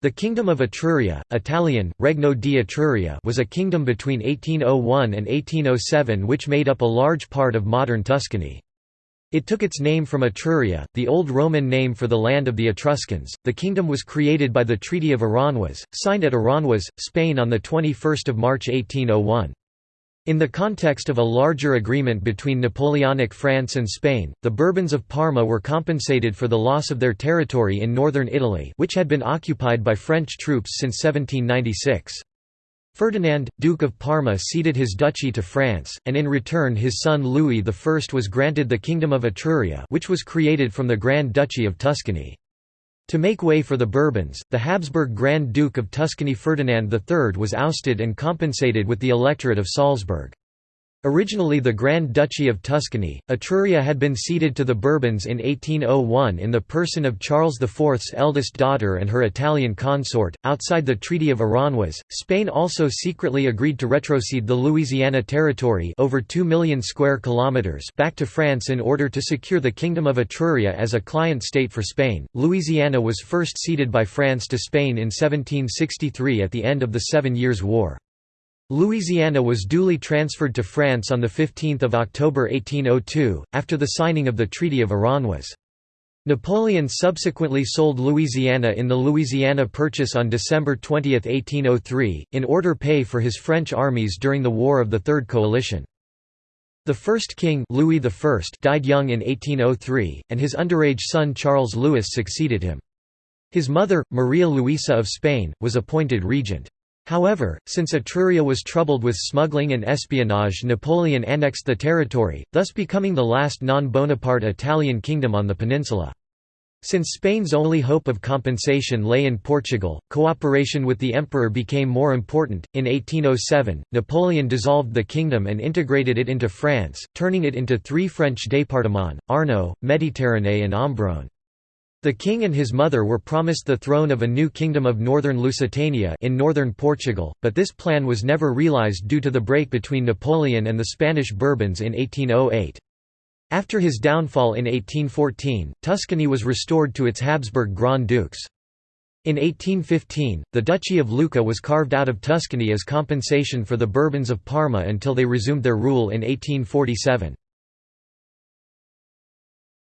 The Kingdom of Etruria, Italian, Regno di Etruria was a kingdom between 1801 and 1807 which made up a large part of modern Tuscany. It took its name from Etruria, the old Roman name for the land of the Etruscans. The kingdom was created by the Treaty of Aranjuez, signed at Aranjuez, Spain on 21 March 1801. In the context of a larger agreement between Napoleonic France and Spain, the Bourbons of Parma were compensated for the loss of their territory in northern Italy which had been occupied by French troops since 1796. Ferdinand, Duke of Parma ceded his duchy to France, and in return his son Louis I was granted the Kingdom of Etruria which was created from the Grand Duchy of Tuscany. To make way for the Bourbons, the Habsburg Grand Duke of Tuscany Ferdinand III was ousted and compensated with the electorate of Salzburg. Originally the Grand Duchy of Tuscany, Etruria had been ceded to the Bourbons in 1801 in the person of Charles IV's eldest daughter and her Italian consort. Outside the Treaty of Aranjuez, Spain also secretly agreed to retrocede the Louisiana Territory over 2 million square kilometers back to France in order to secure the Kingdom of Etruria as a client state for Spain. Louisiana was first ceded by France to Spain in 1763 at the end of the Seven Years' War. Louisiana was duly transferred to France on 15 October 1802, after the signing of the Treaty of Aranjuez. Napoleon subsequently sold Louisiana in the Louisiana Purchase on December 20, 1803, in order pay for his French armies during the War of the Third Coalition. The first king Louis I died young in 1803, and his underage son Charles Louis succeeded him. His mother, Maria Luisa of Spain, was appointed regent. However, since Etruria was troubled with smuggling and espionage Napoleon annexed the territory, thus becoming the last non-Bonaparte Italian kingdom on the peninsula. Since Spain's only hope of compensation lay in Portugal, cooperation with the emperor became more important. In 1807, Napoleon dissolved the kingdom and integrated it into France, turning it into three French départements, Arno, Méditerranée and Ombrone. The king and his mother were promised the throne of a new kingdom of northern Lusitania in northern Portugal, but this plan was never realized due to the break between Napoleon and the Spanish Bourbons in 1808. After his downfall in 1814, Tuscany was restored to its Habsburg Grand Dukes. In 1815, the Duchy of Lucca was carved out of Tuscany as compensation for the Bourbons of Parma until they resumed their rule in 1847.